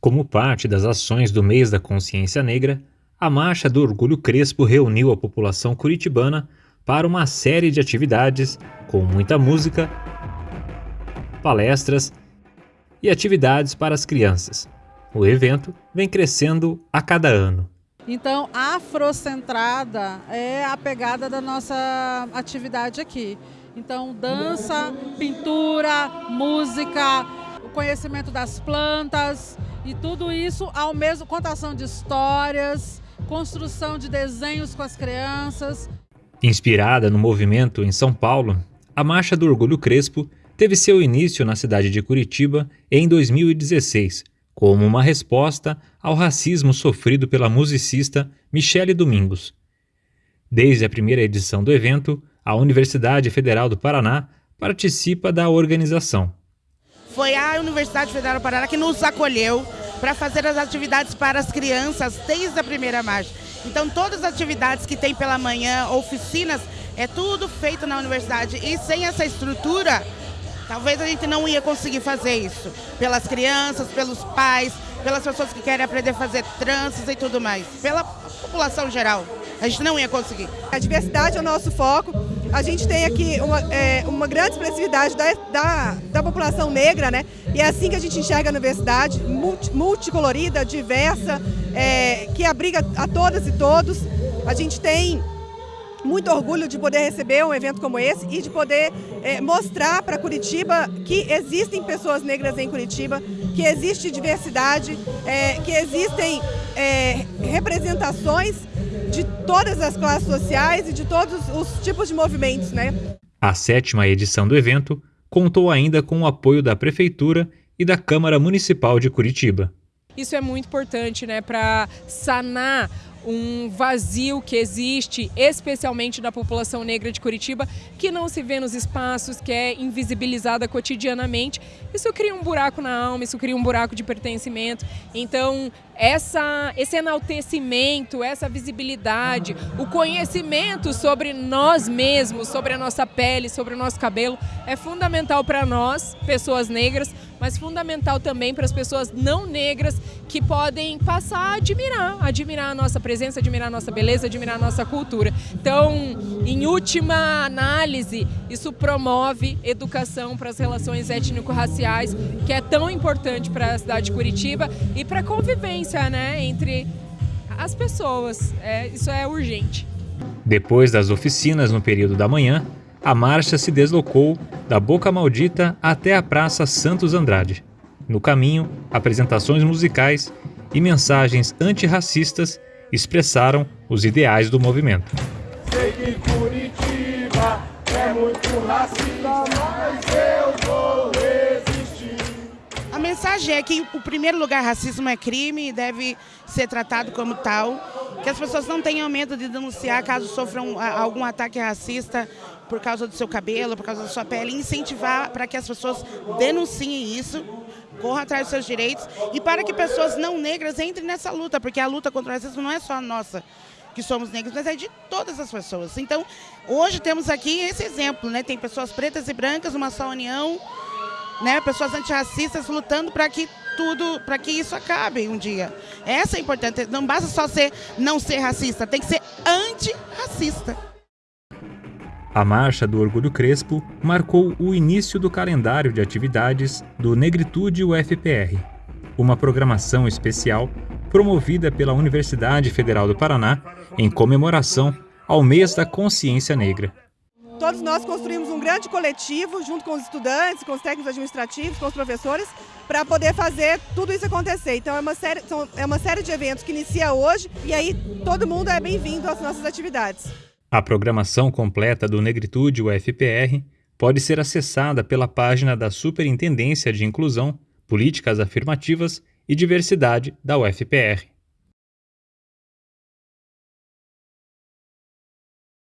Como parte das ações do mês da consciência negra, a Marcha do Orgulho Crespo reuniu a população curitibana para uma série de atividades com muita música, palestras e atividades para as crianças. O evento vem crescendo a cada ano. Então, afrocentrada é a pegada da nossa atividade aqui. Então, dança, pintura, música, o conhecimento das plantas e tudo isso ao mesmo contação de histórias, construção de desenhos com as crianças. Inspirada no movimento em São Paulo, a Marcha do Orgulho Crespo teve seu início na cidade de Curitiba em 2016, como uma resposta ao racismo sofrido pela musicista Michele Domingos. Desde a primeira edição do evento, a Universidade Federal do Paraná participa da organização. Foi a Universidade Federal do Paraná que nos acolheu para fazer as atividades para as crianças desde a primeira marcha. Então todas as atividades que tem pela manhã, oficinas, é tudo feito na universidade. E sem essa estrutura, talvez a gente não ia conseguir fazer isso. Pelas crianças, pelos pais, pelas pessoas que querem aprender a fazer tranças e tudo mais. Pela população geral. A gente não ia conseguir. A diversidade é o nosso foco. A gente tem aqui uma, é, uma grande expressividade da, da, da, população negra, né? E é assim que a gente enxerga a universidade, multi, multicolorida, diversa, é, que abriga a todas e todos. A gente tem muito orgulho de poder receber um evento como esse e de poder é, mostrar para Curitiba que existem pessoas negras em Curitiba, que existe diversidade, é, que existem é, representações de todas as classes sociais e de todos os tipos de movimentos. Né? A sétima edição do evento contou ainda com o apoio da Prefeitura e da Câmara Municipal de Curitiba. Isso é muito importante né, para sanar um vazio que existe, especialmente da população negra de Curitiba, que não se vê nos espaços, que é invisibilizada cotidianamente. Isso cria um buraco na alma, isso cria um buraco de pertencimento. Então, essa, esse enaltecimento, essa visibilidade, o conhecimento sobre nós mesmos, sobre a nossa pele, sobre o nosso cabelo, é fundamental para nós, pessoas negras, mas fundamental também para as pessoas não negras que podem passar a admirar, admirar a nossa presença, admirar a nossa beleza, admirar a nossa cultura. Então, em última análise, isso promove educação para as relações étnico-raciais, que é tão importante para a cidade de Curitiba e para a convivência né, entre as pessoas. É, isso é urgente. Depois das oficinas no período da manhã, a marcha se deslocou da Boca Maldita até a Praça Santos Andrade. No caminho, apresentações musicais e mensagens antirracistas expressaram os ideais do movimento. Sei que Curitiba é muito racista, mas eu vou mensagem é que, o primeiro lugar, racismo é crime e deve ser tratado como tal. Que as pessoas não tenham medo de denunciar caso sofram algum ataque racista por causa do seu cabelo, por causa da sua pele. Incentivar para que as pessoas denunciem isso, corram atrás dos seus direitos e para que pessoas não negras entrem nessa luta, porque a luta contra o racismo não é só nossa que somos negros, mas é de todas as pessoas. Então, hoje temos aqui esse exemplo, né? Tem pessoas pretas e brancas, uma só união, né, pessoas antirracistas lutando para que tudo, para que isso acabe um dia. Essa é importante. Não basta só ser não ser racista, tem que ser antirracista. A Marcha do Orgulho Crespo marcou o início do calendário de atividades do Negritude UFPR, uma programação especial promovida pela Universidade Federal do Paraná em comemoração ao Mês da Consciência Negra. Todos nós construímos um grande coletivo, junto com os estudantes, com os técnicos administrativos, com os professores, para poder fazer tudo isso acontecer. Então é uma, série, é uma série de eventos que inicia hoje e aí todo mundo é bem-vindo às nossas atividades. A programação completa do Negritude UFPR pode ser acessada pela página da Superintendência de Inclusão, Políticas Afirmativas e Diversidade da UFPR.